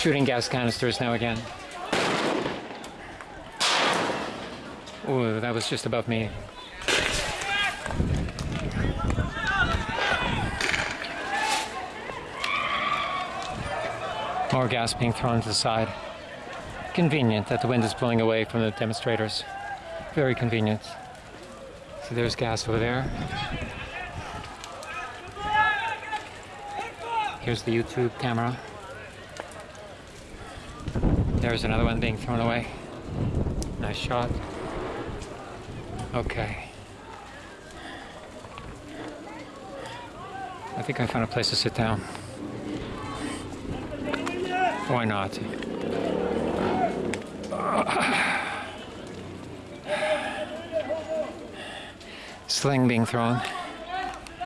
shooting gas canisters now again. Ooh, that was just above me. More gas being thrown to the side. Convenient that the wind is blowing away from the demonstrators. Very convenient. So there's gas over there. Here's the YouTube camera. There's another one being thrown away. Nice shot. Okay. I think I found a place to sit down. Why not? Sling being thrown.